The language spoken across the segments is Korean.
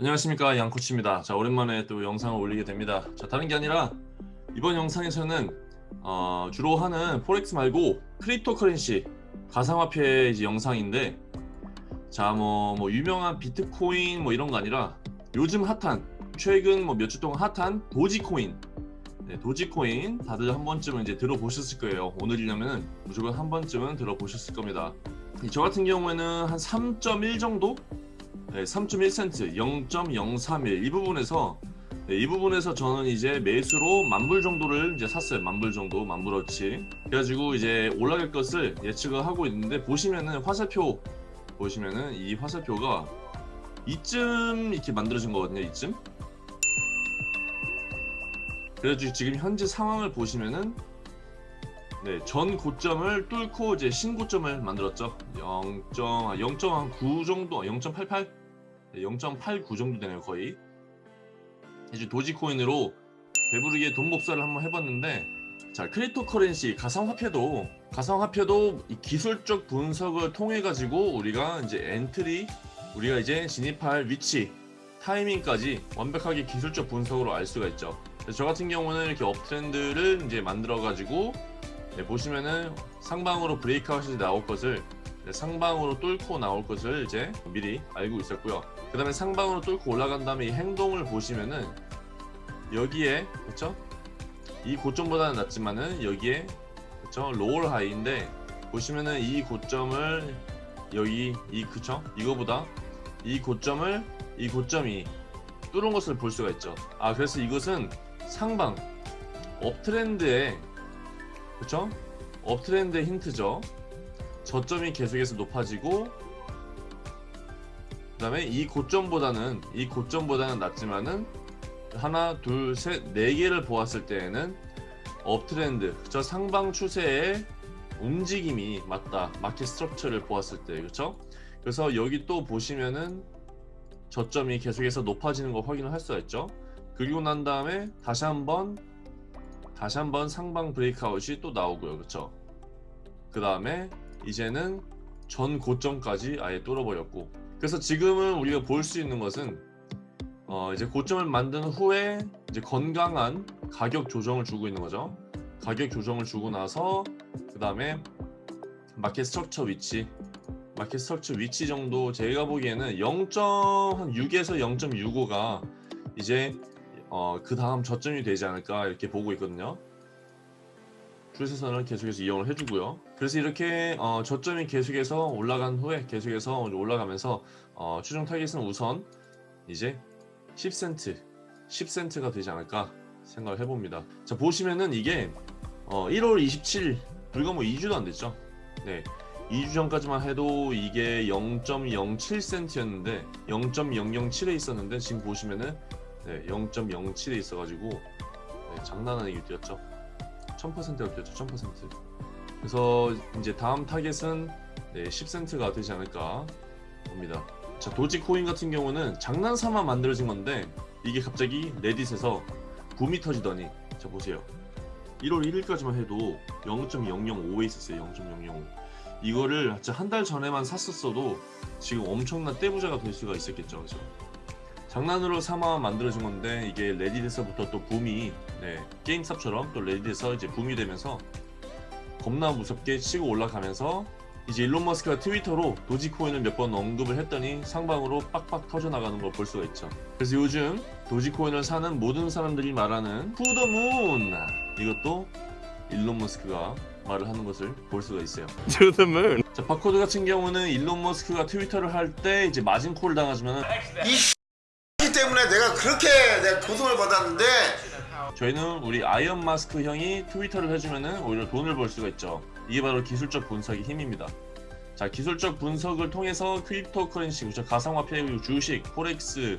안녕하십니까 양코치입니다. 자 오랜만에 또 영상을 올리게 됩니다. 자 다른 게 아니라 이번 영상에서는 어, 주로 하는 forex 말고 cryptocurrency 가상화폐 이제 영상인데 자뭐 뭐 유명한 비트코인 뭐 이런 거 아니라 요즘 핫한 최근 뭐 몇 주 동안 핫한 도지코인. 네, 도지코인 다들 한 번쯤은 이제 들어보셨을 거예요. 오늘이려면 무조건 한 번쯤은 들어보셨을 겁니다. 저 같은 경우에는 한 3.1 정도 네, 3.1센트 0.031 이 부분에서 네, 이 부분에서 저는 이제 매수로 만불 정도를 이제 샀어요. 만불 정도 만불어치. 그래가지고 이제 올라갈 것을 예측을 하고 있는데 보시면은 화살표 보시면은 이 화살표가 이쯤 이렇게 만들어진 거거든요 이쯤. 그래가지고 지금 현재 상황을 보시면은 네, 전 고점을 뚫고 이제 신고점을 만들었죠. 0.9 정도 0.88 0.89 정도 되네요 거의. 이제 도지코인으로 배부르게 돈 복사를 한번 해봤는데 자 cryptocurrency 가상화폐도 가상화폐도 기술적 분석을 통해 가지고 우리가 이제 entry 우리가 이제 진입할 위치 타이밍까지 완벽하게 기술적 분석으로 알 수가 있죠. 저 같은 경우는 이렇게 uptrend를 이제 만들어 가지고 네, 보시면은 상방으로 breakout이 나올 것을 네, 상방으로 뚫고 나올 것을 이제 미리 알고 있었고요. 그 다음에 상방으로 뚫고 올라간 다음에 이 행동을 보시면은 여기에 그쵸? 이 고점보다는 낮지만은 여기에 그쵸? lower high인데 보시면은 이 고점을 여기 이 그쵸? 이거보다 이 고점을 이 고점이 뚫은 것을 볼 수가 있죠. 아 그래서 이것은 상방 uptrend의 그쵸? uptrend의 힌트죠 저점이 계속해서 높아지고 그 다음에 이 고점보다는 이 고점보다는 낮지만은 하나 둘셋네 개를 보았을 때에는 uptrend 저 상방 추세의 움직임이 맞다. market structure를 보았을 때 그렇죠 그래서 여기 또 보시면은 저점이 계속해서 높아지는 거 확인을 할 수가 있죠? 그리고 난 다음에 다시 한번 다시 한번 상방 브레이크아웃이 또 나오고요. 그렇죠 그 다음에 이제는 전 고점까지 아예 뚫어버렸고 그래서 지금은 우리가 볼 수 있는 것은 어 이제 고점을 만든 후에 이제 건강한 가격 조정을 주고 있는 거죠. 가격 조정을 주고 나서 그 다음에 market structure 위치 market structure 위치 정도 제가 보기에는 0.6에서 0.65가 이제 어 그 다음 저점이 되지 않을까 이렇게 보고 있거든요. 추세선을 계속해서 이용을 해주고요. 그래서 이렇게 어, 저점이 계속해서 올라간 후에 계속해서 올라가면서 어, 추정 타겟은 우선 이제 10센트 10센트가 되지 않을까 생각을 해봅니다. 자 보시면은 이게 어, 1월 27일 불과 뭐 2주도 안 됐죠. 네. 2주 전까지만 해도 이게 0.07센트였는데 0.007에 있었는데 지금 보시면은 네, 0.07에 있어가지고 네, 장난 아니게 뛰었죠. 1000%가 뛰었죠 1000% 그래서 이제 다음 타겟은 네, 10센트가 되지 않을까 봅니다. 자 도지코인 같은 경우는 장난삼아 만들어진 건데 이게 갑자기 레딧에서 붐이 터지더니 자 보세요. 1월 1일까지만 해도 0.005에 있었어요 0.005 이거를 한 달 전에만 샀었어도 지금 엄청난 떼부자가 될 수가 있었겠죠 그죠 장난으로 삼아 만들어진 건데 이게 레딧에서부터 또 붐이 네, 게임스탑처럼 또 레딧에서 이제 붐이 되면서 겁나 무섭게 치고 올라가면서 이제 일론 머스크가 트위터로 도지코인을 몇 번 언급을 했더니 상방으로 빡빡 터져나가는 걸 볼 수가 있죠. 그래서 요즘 도지코인을 사는 모든 사람들이 말하는 to the moon 이것도 일론 머스크가 말을 하는 것을 볼 수가 있어요. To the moon. 자 박호두 같은 경우는 일론 머스크가 트위터를 할 때 이제 마진콜을 당하시면 이 때문에 내가 그렇게 내가 고통을 받았는데 저희는 우리 일론 머스크 형이 트위터를 해주면은 오히려 돈을 벌 수가 있죠. 이게 바로 기술적 분석의 힘입니다. 자, 기술적 분석을 통해서 crypto 그렇죠? 가상화폐, 주식, forex,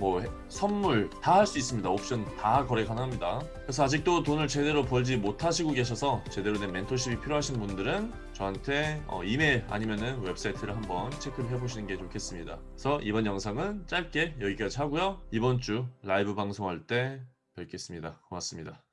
뭐 선물 다 할 수 있습니다. 옵션 다 거래 가능합니다. 그래서 아직도 돈을 제대로 벌지 못하시고 계셔서 제대로 된 멘토십이 필요하신 분들은 저한테 어, 이메일 아니면은 웹사이트를 한번 체크를 해보시는 게 좋겠습니다. 그래서 이번 영상은 짧게 여기까지 하고요. 이번 주 라이브 방송할 때 뵙겠습니다. 고맙습니다.